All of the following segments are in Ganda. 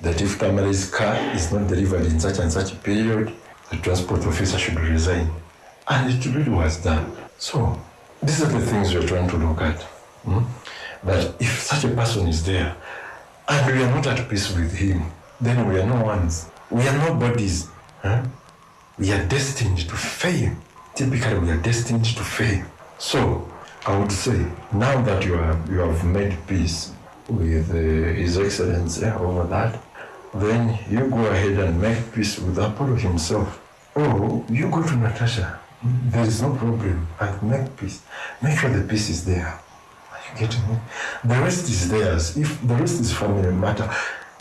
that if Kamala's car is not delivered in such and such a period, the transport officer should resign. And it really was done. So, these are the things we're trying to look at. hmm? That if such a person is there and we are not at peace with him, then we are no ones. We are nobodies. huh? We are destined to fail. Typically, we are destined to fail. So, I would say, now that you have, you have made peace with uh, His Excellency over that, then you go ahead and make peace with Apollo himself. Oh, you go to Natasha. There is no problem. And make peace. Make sure the peace is there. Are you getting me? The rest is theirs. If the rest is family matter,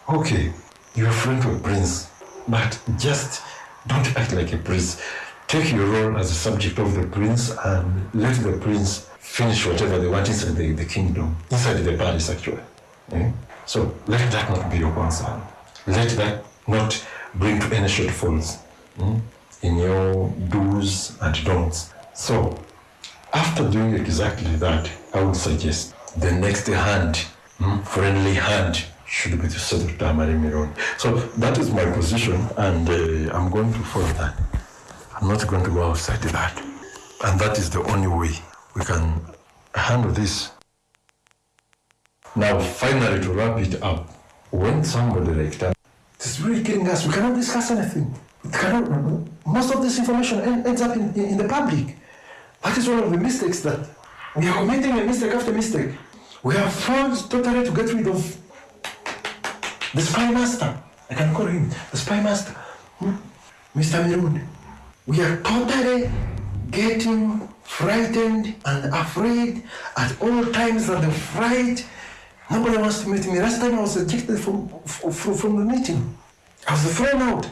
okay, you're friend of a prince, but just don't act like a prince. Take your role as a subject of the prince and let the prince finish whatever they want inside the, the kingdom, inside the palace actually. Eh? So let that not be your concern. Let that not bring to any shortfalls mm, in your do's and don'ts. So after doing exactly that, I would suggest the next hand, mm, friendly hand, should be to Senator Tamari Miron. So that is my position, and uh, I'm going to follow that. I'm not going to go outside that. And that is the only way we can handle this. Now, finally, to wrap it up, when somebody like that is really killing us, we cannot discuss anything. Cannot, most of this information ends up in, in, the public. That is one of the mistakes that we are committing a mistake after mistake. We have failed totally to get rid of the spy master. I can call him the spy master. Hmm? Mr. Mirun. We are totally getting frightened and afraid at all times that the fright. Nobody wants to meet me. Last time I was ejected from, from, from the meeting. I was thrown out.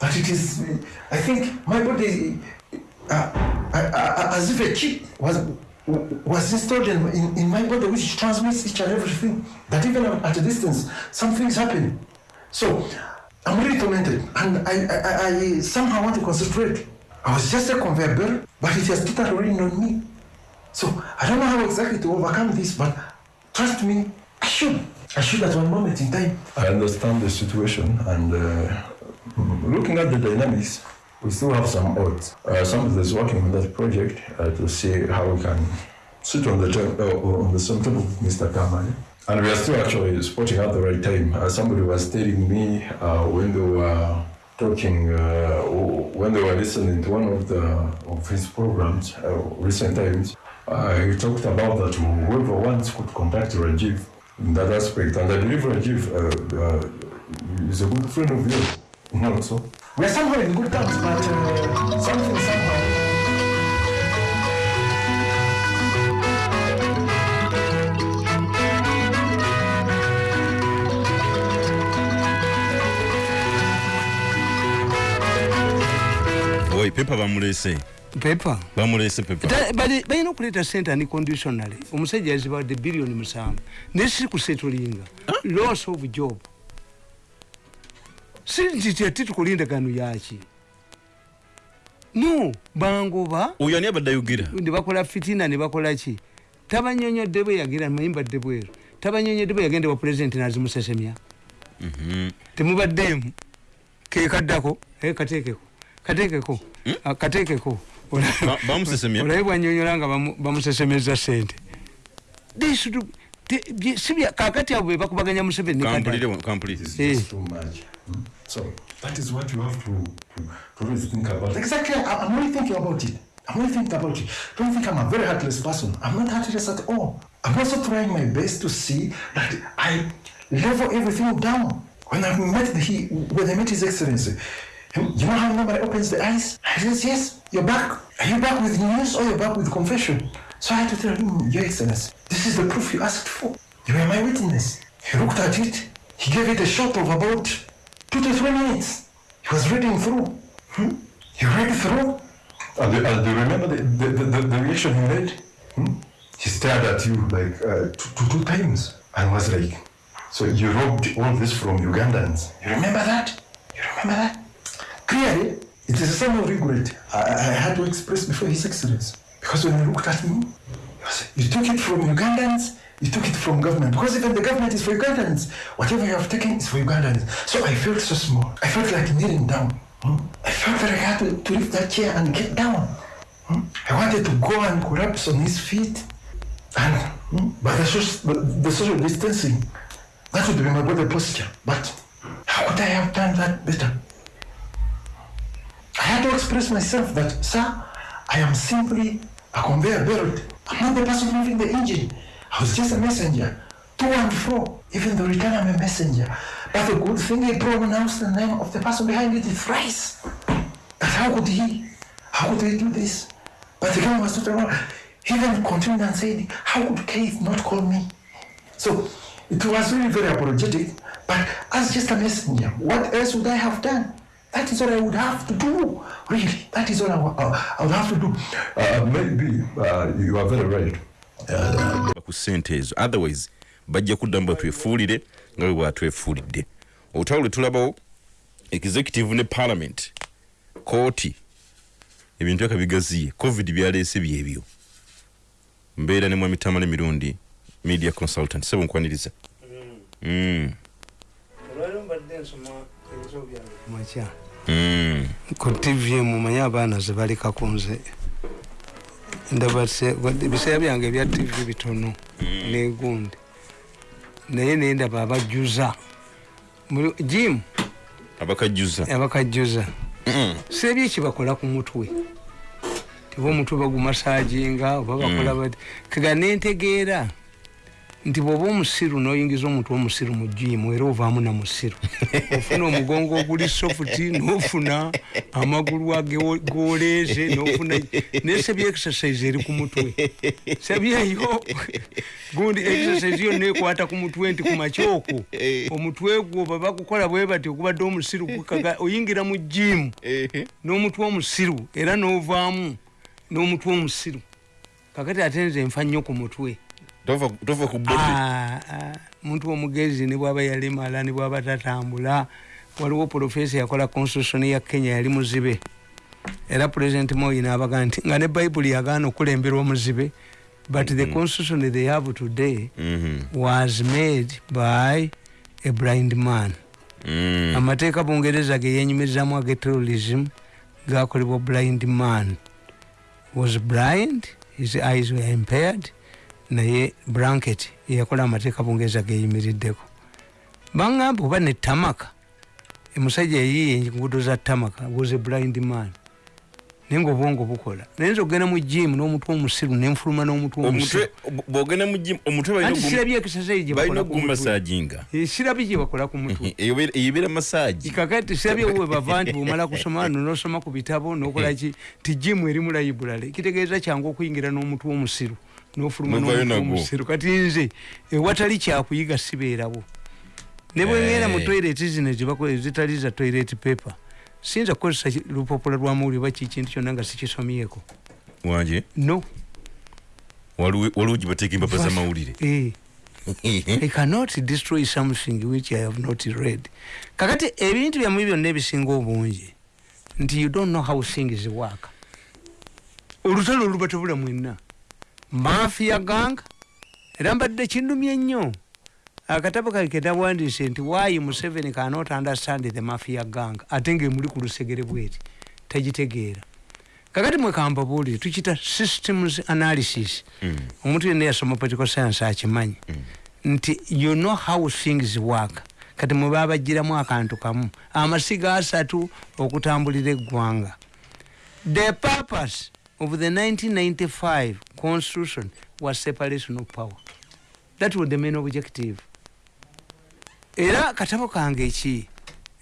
But it is, I think my body, uh, uh, uh, as if a chip was was installed in, in, in my body which transmits each and everything. That even at a distance, some things happen. So I'm really tormented and I, I, I, I somehow want to concentrate. I was just a conveyor belt, but it has totally rained on me. So I don't know how exactly to overcome this, but trust me, I should. I should at one moment in time. I understand the situation and uh, looking at the dynamics, we still have some odds. Uh, somebody is working on that project uh, to see how we can sit on the uh, on the same table with Mr. Kamani. And we are still actually spotting out the right time. Uh, somebody was telling me uh, when they were talking, uh, when they were listening to one of the of his programs, uh, recent times, uh, he talked about that whoever wants could contact Rajiv in that aspect. And I believe Rajiv uh, uh, is a good friend of yours. You so we're somehow in good terms, but uh, something somehow. Pepa bamulese. Pepa? Bamulese pepa. Balina okuleeta sente unconditionally omusajja yazibadde biliyoni musanvu. Naye si kusetulinga loss of job. Si nti tyati tukulindagano yaki no bangoba. Oyo ani abadde ayogera nebakola fitina nebakola ki? Tabanyonyodde bwe yagira mayimbadde bweru. Tabanyonyodde bwe yagenda wa pulezidenti nazimusesemya. Temubaddeemu. Kekaddako eh, kateekeko kateekeko Ah, kateekeko olabe bwanyonyola nga bamu- bamusesemeza sente kakati abo bebakubaganya museveni Eh. Hmm? So that is what you have to, to, to really think about. Exactly, I- I'm really thinking about it. I'm really thinking about it. Don't think I'm a very heartless person. I'm not heartless at all. I'm also trying my best to see that I level everything down. When I met the, he, when I met His Excellency, you know how nobody opens the eyes? I says, yes, you're back. Are you back with news or you're back with confession? So I had to tell him, Your Excellency, this is the proof you asked for. You were my witness. He looked at it. He gave it a shot of about two to three minutes. He was reading through. Hmm? He read through. And, do- and do you remember the, the, the, the, reaction he made? Hmm? He stared at you like uh, two, two, two times and was like, So you robbed all this from Ugandans. You remember that? You remember that? Clearly, it is a sign of regret I, I had to express before His Excellency. Because when he looked at me, he was, you took it from Ugandans You took it from government because even the government is for Ugandans. Whatever you have taken is for Ugandans. So I felt so small. I felt like kneeling down. hmm. I felt that I had to, to lift that chair and get down. hmm. I wanted to go and collapse on his feet. And, hmm, but the, social, the social distancing, that would be my body posture. But how could I have done that better? I had to express myself that, sir, I am simply a conveyor belt. I'm not the person moving the engine. I was just a messenger. To and fro. Even though return I'm a messenger. But the good thing he pronounced the name of the person behind it thrice. But how could he? How could he do this? But the guy was not around. He then continued and said, How could Keith not call me? So it was very, very apologetic. But as just a messenger, what else would I have done? That is all I would have to do. Really, that is all I, uh, I would have to do. Uh, maybe uh, you are very right. ku ssente ezo otherwise bajja kuddamu batwefuulire nga bwe bwatwefuulidde. Olutalo lwe tulabawo executive ne parliament kooti ebintu eka bigaziye. Covid byaleese byebyo. Mbeera ne mwami tamala emirundi media consultant sebo nkwaniriza. Mm, makya mm. ku tv mumanyi abaana zebaleka nze ndaba se- ebiseera byange ebya tv bitono negundi naye naye ndaba abajjuza Muli- jim? Abakajjuza abakajjuza Mm. seebi ekibakola ku mutwe? Tiba omutwe bagumasajinga oba bakola bati kega nentegeera nti bwoba omusiru noyingiza omutwe omusiru mu jimu era ovaamu na musiru ofuna omugongo oguli sofuti nofuna amagulu age- goleeze nofuna naye sebi exercise eri ku mutwe. Sebyeyo gundi exercise yonna ekwata ku mutwe nti ku makyoko omutwe gwo babakukola bwe bati okubadde omusiru gukaga oyingira mu jimu n'omutwe omusiru era n'ovaamu n'omutwe omusiru. Kakati ate nze nfa nnyo ku mutwe tova ku Ah, ah, muntu omugezi ne bwaba yalemala ne bwaba tatambula waliwo profesa yakola constitution ya kenya yali muzibe. Era president moi nabaga nti nga ne bayibuli yagaana okulembera omuzibe but the constitution they have today Mhm. was made by a blind man. Mm. amateeka bungereza ge yenyumirizamu age terrorism gakolebwa blind man. Was blind? His eyes were impaired naye blanket yeyakola amateeka bungereza geyimiriddeko. Baŋŋamba oba ne tamaka? Emusajja yayiye enguudo za tamaka was a blind man. Naye nga obwongo bukola. Naye nza okgenda mu jimu n'omutwe omusiru nenfuluma n'omutwe omusiru. omutwe bwogenda mu gym omutwe anti balina sirabye ogumasajinga Eh, sirabye gye bakola ku mutwe. Eyibeera masaji kakati sirabye we bava nti bwomala kusoma no nosoma ku bitabo nokolaki ti jimu eri mu library. Kitegeeza kyangu okuyingira n'omutwe omusiru nofuluma omusiru kati nze ewatali kyakuyiga sibeerawo ne bweŋŋenda mu Eh. toilet zino zibako- zitali za toilet paper siyinza kukozesa lupapula lwa mawulire oba kikintu kyonna nga sikisomyeko wanje no waliwo waliwo gye bateeka empapa z'amawulire Eh. I cannot destroy something which I have not read. Kakati ebintu byammwe byonna ebisinga obungi nti you don't know how things work. Olutalo oluba tebula mwenna. Mafia gang? Era mbadde kindumye nnyo. Akatabo kake ketawandiise nti why Museveni cannot understand the mafia gang ate ng'emuli ku lusegere bweti. Tagitegeera. kakati mwekamba buulire tukita systems analysis. Omuntu yenna yasoma political science akimanyi. Nti you know how things work. Kati mwe babagiramu akantu kamu amasiga asatu okutambulira eggwanga. The purpose of the 1995 constitution was separation of power. That was the main objective. Era katabo kange eki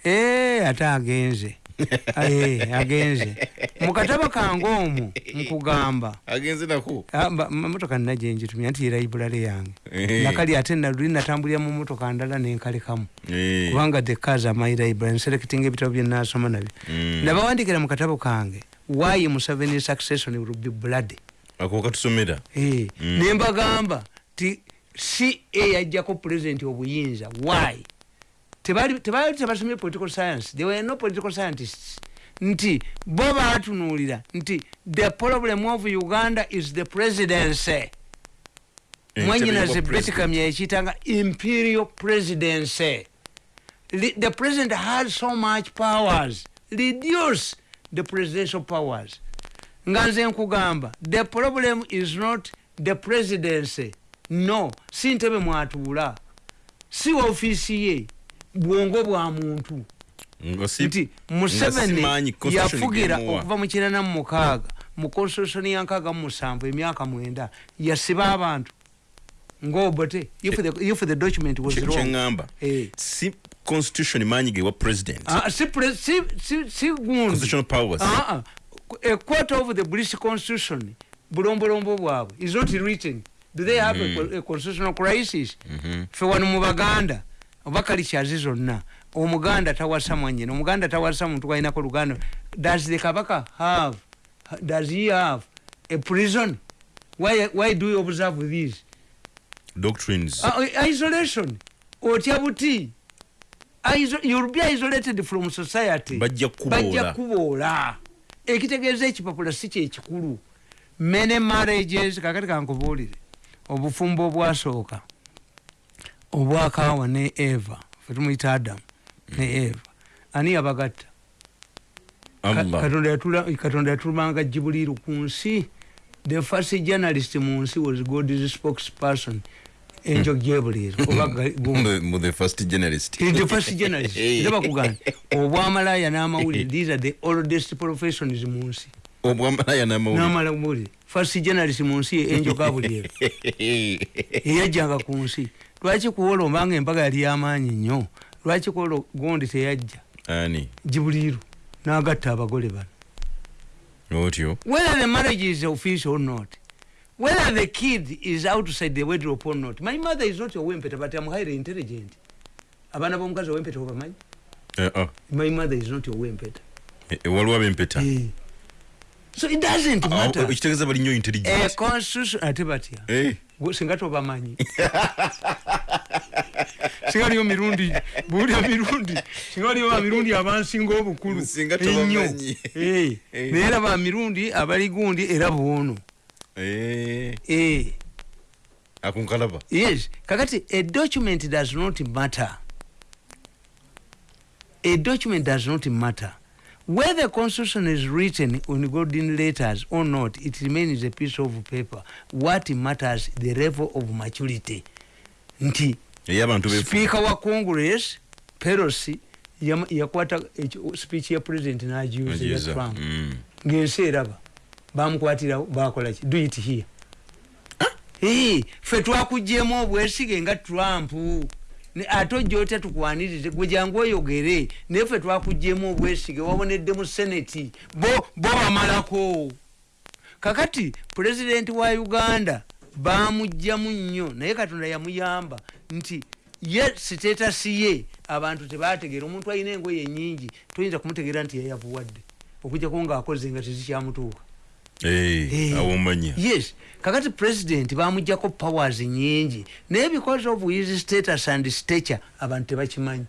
ee ate agenze. Eh, agenze. Mukatabo kange omwo nkugamba agenze nako? Ah, motoka nina gyenjitumya nti yeraibulale yange. Eh. nakali ate naluli natambulira mu motoka ndala nenkalekamu Eh. kubanga the cars are my library nselecting ebitabo byenasoma nabyo. Mm. nabawandikira mu katabo kange why museveni succession will be blood? Ako katusomera Eh, Mm. nembagamba ti si eyajjako president obuyinza why? Tebali tebasomye political science. There were no political scientists. Nti bo batunuulira nti the problem of uganda is the presidency. Entebe mwanyinaze betikamya ekiyitanga imperial presidency. The president has so much powers. Reduce the presidential powers. Nga nze nkugamba the problem is not the presidency. No si ntebe mwatuula si ofiisi ye bwongo bwa muntu. Nti museveni yafugira okuva mu kirana mu mukaaga. Mu constitution ya nkaaga mu musanvu emyaka mwenda yasiba abantu. Ngaobote if the, document was wrong constitution maanyi gewa president. Ah, si, si, si, si gundi. Constitutional powers. Ah, ah. a quarter of the british constitution bulombolombo bwabwe is not written. Do they have a, co- a constitutional crisis? Fe wano mu baganda oba kalichazi zonna omuganda tawasa mwanyina omuganda tawasa muntu wainako luganda. Does the kabaka have does he have a prison? Why, why do you observe this doctrines. Uh, isolation. Otya buti you'll be isolated from society. Bajja kuboola. ekitegeeza ekipapula si kyekikulu many marriages kakati kankubuulire obufumbo obwasooka obwakaawa ne eva fe tumuyita adamu ne eva. Ani yabagatta? Katonda yatulumanga jibuliru ku nsi. The first journalist mu nsi was god's spokesperson angel gabriel oba Ga- Gu- Mu- mu the first journalist. He is the first journalist. Era bakugamba obwamalaya n'amawulire these are the oldest professions mu nsi. Obwamalaya n'amawulire. N'amawulire first journalist mu nsi ye angel gabriel. Eyajjanga ku nsi. Lwaki kuwola obanga embaga yali yamaanyi nnyo lwaki kuwola gondi teyajja? Ani? Jibuliru n'agatta abagole bano. Otyo? Whether the marriage is official or not, whether the kid is outside the wardrobe or not. My mother is not a wimpeta, but I'm highly intelligent. Abana bomukazi owempeta obamanyi? Eh, ah. My mother is not a wimpeta. Eh, eh, waliwo abempeta. So it doesn't Awo, matter. ekitegeeza bali nnyo intelligent constitution ate batya. Singa tobamanyi. singa waliyo mirundi buulira mirundi singa waliyo bamirundi abansinga obukulu ennyo naye era bamirundi abali gundi era bwono. Akunkalaba. Yes. Kakati a document does not matter. A document does not matter. Whether the constitution is written on golden letters or not it remains a piece of paper. What matters the level of maturity. Nti speaker wa congress pelosi yam- yakwata ekyo- speech ya president nagiuza ya trump mm. ngensi eraba bamukwatira bakolaki do it here. Eh, ffe twakugjemu obwesige nga trump. Ate ojja otya tukwanirize gwe jangu oyogere. Naye ffe twakugjemu obwesige wabonedde mu seneti bo bamalako. Kakati pulezidenti wa uganda bamugjamu nnyo naye katonda yamuyamba nti ye sitetasi ye abantu tebategeera omuntu alina engoye nyingi toyinza kumutegeera nti yayavuwadde okujjako ngaakoze nga tezikyamutuuka. Awomanya yes kakati president bamugjako powers nyingi. Naye because of his status and stature abantu tebakimanyi.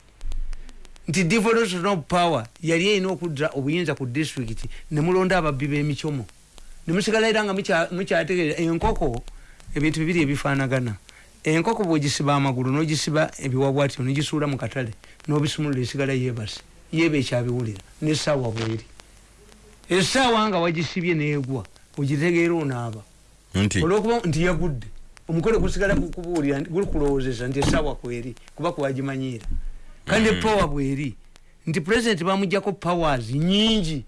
Nti devolution of power yali erina okudda obuyinza ku district nemulonda ababbi b'emicomo nemusigala era nga mukya- mukyategeera enkoko ebintu bibiri ebifaanagana. Enkoko bwogisiba amagulu n'ogisiba ebiwabwatyo nogisuula mu katale n'obisumulula esigala yeebase yeeba ekyabiwulira n'essaawa bweri essaawa nga wagisibye neegwa ogitegeera onaaba. Olwokuba nti yagudde omukole gusigala kubuulira nti- guli kulowoozesa nti essaawa kweri kuba kwewagimanyiira kandi epowa bweri nti president bamugjako powers nyingi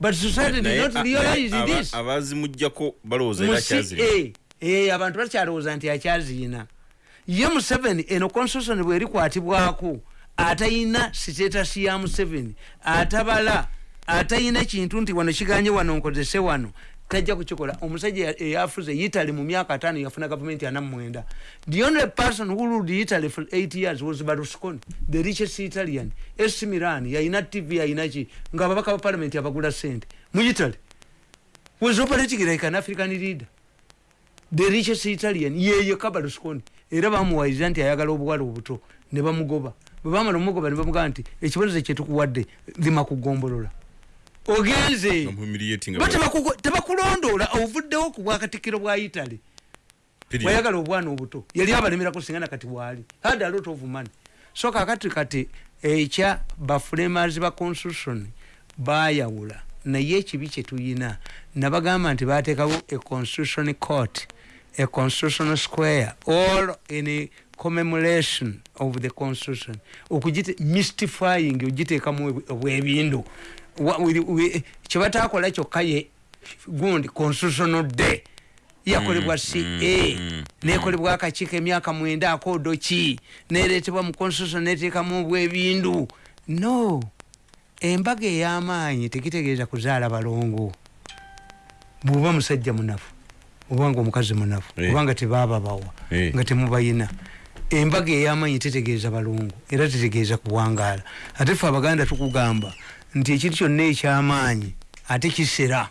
but society did not realize this. abazimugjako balowooza era Mu akyazirina CA, eh, abantu bakyalowooza nti akyaziina ye museveni eno constitution bwerikwatibwako atayina sitetasi ya museveni atabala atayina kintu nti wano kiganye wano nkozese wano tajja kukikola. Omusajja eya- eyafuze italy mu myaka ataano yafuna gavumenti ana mwenda the only person who ruled italy for eight years was berlusconi the richest italian. Es milan yayina tv yayina ki? Nga ababaka ba parliament abagula sente mu italy. Was operating like an african leader. The richest italian. Yeye kabalusconi era bamuwayiriza nti ayagala obuwala obuto ne bamugoba. Bwe bamala omugoba ne bamugamba nti ekibonezo kyetukuwadde lima kugombolola ogenze. Tebakugo- tebakulondoola ovuddewo ku bwakatikkiro bwa italy. Period. wayagala obwana obuto. Yali abalemerako singa nakati bwali. Had a lot of money. So kakati kati ekya baframers ba constitution bayawula. Naye ekibi kyetuyina nabagamba nti batekawo a constitution court a constitutional square all in a commemoration of the constitution. Okugite mystifying ogiteekamu obwebindu kyebatakola kyokka ye gundi constitutional day yakolebwa ca nekolebwa akakiiko emyaka mwenda akoodo ki neretebwa mu constitution neteekamu obwebindu no embaga ey'amaanyi tekitegeeza kuzaala balongo bwoba musajja munafu obanga omukazi munafu Eh. obanga tebababawa Eh. nga temubayina embaga ey'amaanyi tetegeeza balongo era tetegeeza kuwangaala ate fe abaganda tukugamba nti ekintu kyonna ekyamaanyi ate kisera.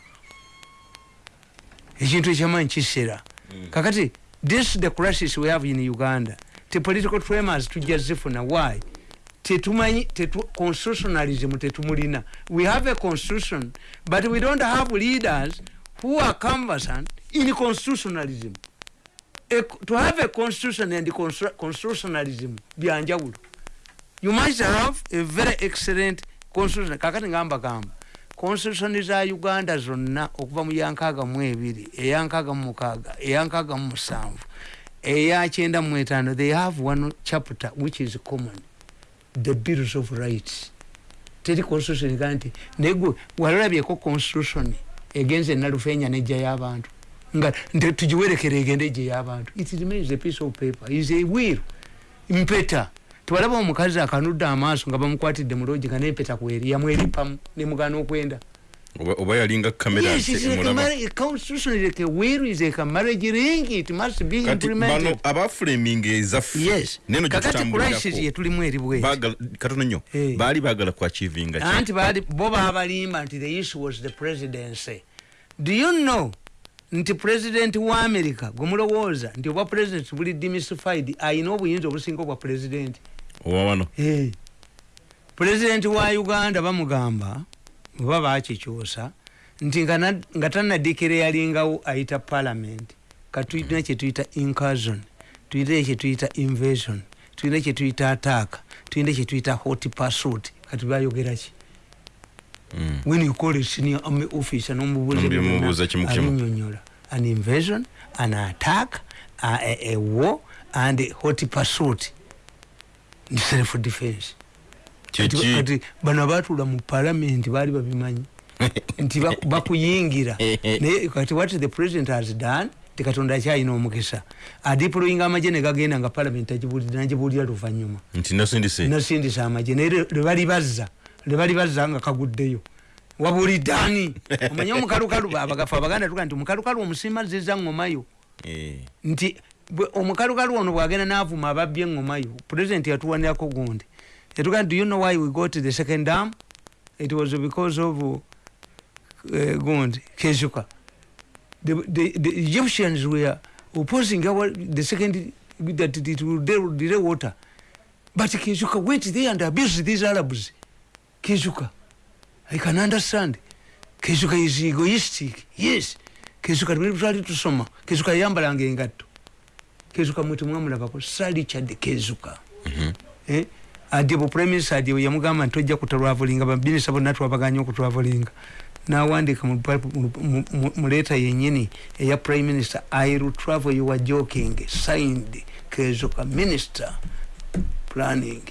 Ekintu ekyamaanyi kisera. Kakati this the crisis we have in uganda. Te political tremors tujja zifuna why? Tetumanyi tetu, constitutionalism tetumulina. We have a constitution but we don't have leaders who are conversant in constitutionalism. A, to have a constitution and constitu- constitutionalism byanjawulo. You must have a very excellent constitution kakati ngamba gamba constitution za uganda zonna okuva mu yankaaga mu ebiri eyankaaga mu mukaaga eyankaaga mu musanvu eyakyenda mu etaano they have one chapter which is common. The bills of rights. Teri constitution ega nti negwe walalabyeko constitution egenze nalufenya nejja y'abantu. Nga tugiwerekera egende ejje y'abantu. It remains a piece of paper. Is a will. Mpeta tewalaba omukazi akanudde amaaso nga bamukwatidde mu loogi nga nempeta kweri yamweripamu nemugana okwenda. Oba yalinga kamera Yes, it's like a mulaba. marriage- a constitution is like a will, is like a marriage ring, it must be kati bano implemented. abaframing ezaffe. Yes. neno kakati crisis gyetutambulirako yetulimu eri bweti Baagala- katono nnyo. Eh. baali baagala kuachivinga anti bo babalimba nti the issue was the presidency. Do you know nti president wa america gwe mulowooza nti obwa president buli demystified ayina obuyinza obusinga obwa president owa wano Eh. president wa uganda bamugamba oba bakikyusa nti nga na- nga tanadikira yalingawo ayita parliament katulina kyetuyita incursion tulina kyetuyita invasion tulina kyetuyita attack tulina kyetuyita hot pursuit kati bayogeraki Mm. When you call a senior army officer Nombi mubuuza kimu kimu. nomubuuzabinyonyola an invasion an attack a, a, a war and a hot pursuit. Self defense. Kati- kiki kati bano abaatuula mu palamenti baali babimanyi. Nti ba- bakuyingira. Naye kati what the president has done ti katonda akyalina omukisa. Adiployinga amagye negagenda nga palamenti agibulira nagibuulira luvanyuma nti nasindise. Nasindisa amagye. Naye lwe- lwe bali bazza lwe bali bazza nga kaguddeyo. Wabulidde ani omanye omukalukalu abagafa abaganda tuga nti omukalukalu omusiima ziza ngomayo. Eh. nti omukalukalu ono bwagenda navuma ababbi eŋŋomayo pulezidenti yatuwanirako gundi. Yatugaa do you know why we got the second dam? It was because of uh, gundi kezuka. The, the, the egyptians were opposing our, the second that it will delay delay water. But kezuka went there and abused these arabs kezuka. I can understand kezuka is egoistic. Yes. Kezuka twali tusoma. Kezuka yayambalanga engatto. Kezuka mwete mwamulabako salichad kezuka. Eh, adi bu prime minister adi yamugamba nti tojja kutravlinga baminisita bonna twabaganya okutravlinga nawandika mu pa- mu- mu- mu- mu leeta yenyini eya prime minister i will travel you are joking signed kezuka minister planning.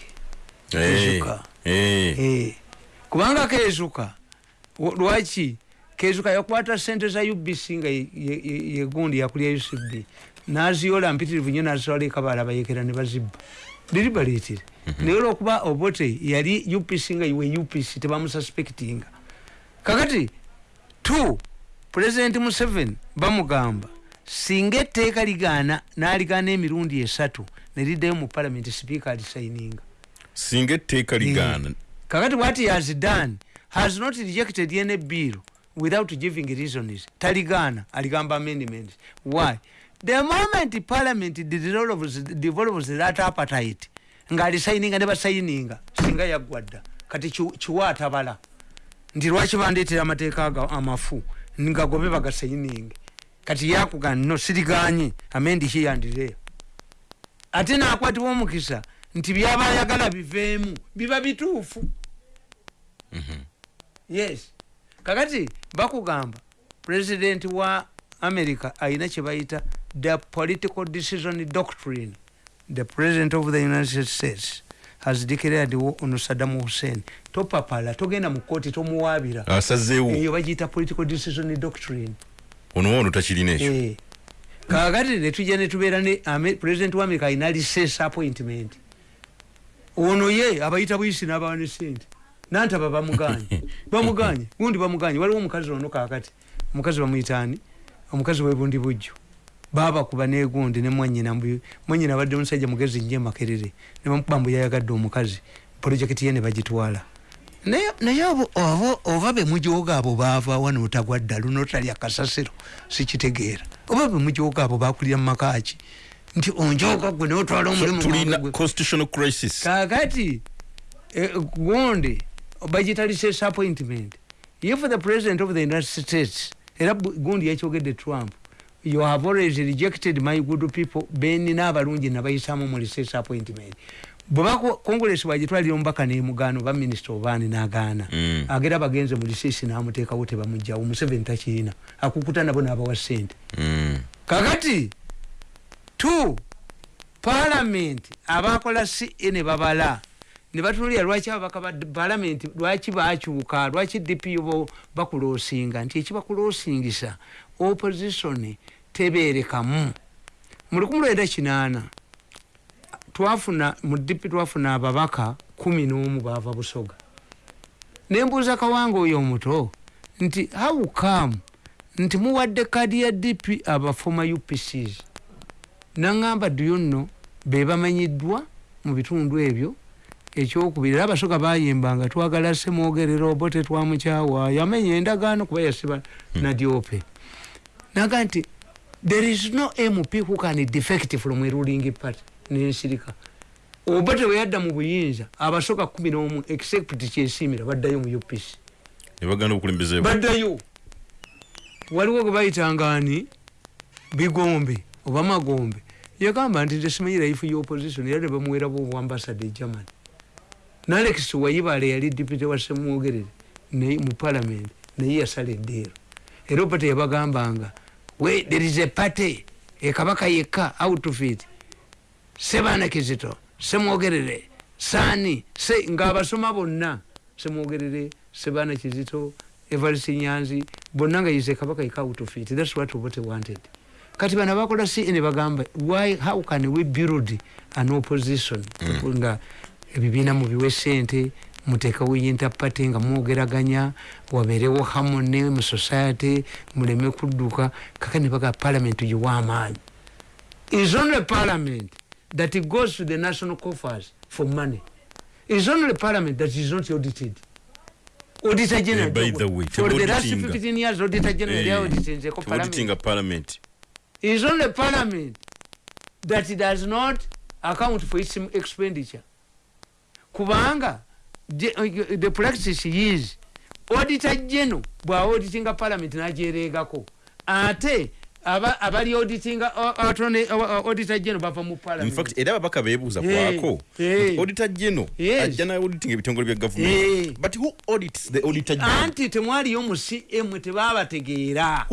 Kezuka. Eh. Eh, kubanga kezuka lwaki? Kezuka yakwata sente za ubc nga ye- ye- ye- yegundi yakulya ucb naziyola mpitirivu nyo nazitwala ekabala bayekera ne bazibba. Liribaleetire naye olwokuba obote yali upc nga iwe upc tebamususpectinga. Kakati t president museveni bamugamba singa etteeka ligaana n'aligaana emirundi esatu neriddayo mu palamenti sipiika alisayininga singa etteeka ligaana. Kakati what he has done has not rejected any bill without giving reasons taligana aligamba amendments why? The moment parliament develops, develops that appetite nga alisayininga ne basayininga singa yaggwadda kati ki- kiwa atabala nti lwaki bandeetera amateeka amafu? Ngagobe bagasayininge kati yakuga no siriganye. Amendi hiyandireyo ate nakwatibwa omukisa nti byaba ayagala biveemu biba bituufu. Yes. Kakati bakugamba president wa america ayina kyebayita the political decision doctrine. The president of the united states has declared war on saddam hussein. Topapala togenda mu kooti tomuwaabira. Asazeewo eyo bagiyita political decision doctrine. Ono wono takirina ekyo. Eh. kakati netujja netubeera ne president wa america ayina license appointment ono ye abayita buyisi n'abawa ne sente nantaba bamuganye. Bamuganye gundi bamuganye. Waliwo omukazi ono kakati omukazi bamuyitaani. Omukazi webundi bujjo babakuba negundi nemwanyina mbu- mwanyina abadde omusajja mugezi nnyo emakerere nebamukuba mbu yayagadde omukazi. Projekiti ye ne bagitwala. Naye oba bemujoga abo baava wano otagwa ddalu notalya kasasiro sikitegeera. Oba bemujoga abo bakulira mumakaki nti onjoga gwe notwala omulimu tulina gwange gwe. constitutional crisis. Kakati eh, gundi bagita license appointment. If the president of the united states era gundi yakyogedde trump you have always rejected my good people beni n'abalungi nabayisamu mu license appointment. Bweba congress bwagitwalira omubaka nemugano ba minisita obaani n'agaana. Mm. agera bagenze mu license n'amuteekawo tebamugjawo museveni takiina. Akukuta nabo n'abawa sente Mm. kakati tu parliament. Abakola cn babala. Ne batulira lwaki ababaka ba parliament lwaki bakyuka lwaki dpo bo bakulosinga nti ekibakulosingisa opposition teberekamu mu lukumi lwenda kinaana twafuna mu dp twafuna ababaka kumi n'omu baava busoga. Nembuuza kawanga oyo omuto nti how come? Nti muwadde kadi ya dp aba former upcs naŋŋamba do you know be bamanyiddwa mu bitundu ebyo? Ekyokubiri era abasoga bayimbanga twagala semwogerera obo tetwamukyawa yamenya endagaano kuba yasiba nadyope naga nti there is no mp who can defect from a ruling party. Nensirika. Oba teweyadda mu buyinza abasoga kumi n'omu except kyesimira baddayo mu upc baddayo. Waliwo gwe bayitangani bigombe oba magombe. Yagamba nti tesimanyi life y'opposition era nebamuwerabo obuambasada e germany nalex wayibale yali dipute wa semwogerere mu parliament naye yasala eddeero era opate yabagambanga we there is a party. Ekabaka yekka out of it. Sebaana kizito semwogerere saani se ngaabasoma bonna. Semwogerere sebaana kizito evarisi nyanzi bonna nga yize kabaka yekka out of it. Thats what obote wanted kati bano bakola ne bagamba why how can we build an opposition? Nga ebibiina mubiwe sente muteekawo interparty nga mwogeraganya wabeerewo harmony mu society muleme kudduka. Kaka ne baga parliament giwa amaanyi is only parliament that goes to the national coffers for money. Is only parliament that is not audited. Auditor general Eh, by the way, for the last auditing. 15 years auditor general Eh, yaauditinzeko parliament auditing a parliament is only parliament that does not account for its expenditure. Kubanga je- uh, the practice is auditor general bwaauditinga parliament najeregako ate aba- abali auditinga uh, uh, uh, auditor general bava mu in parliament fact era ababaka beebuuza kwako. auditor general ajja naye auditing ebitongole bya government. But who audits the auditor general anti temwaliyo mu cm tebabategeera